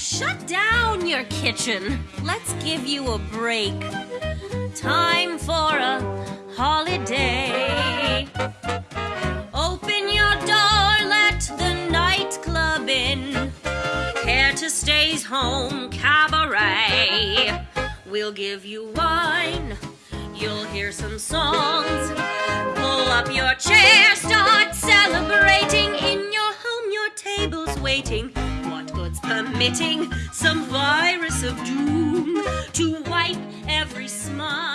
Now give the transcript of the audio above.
shut down your kitchen. Let's give you a break. Time for a holiday. Open your door, let the nightclub in. Care to stay's home cabaret. We'll give you wine. You'll hear some songs. Pull up your chair, start celebrating. In your home, your table's waiting. Good's permitting some virus of doom to wipe every smile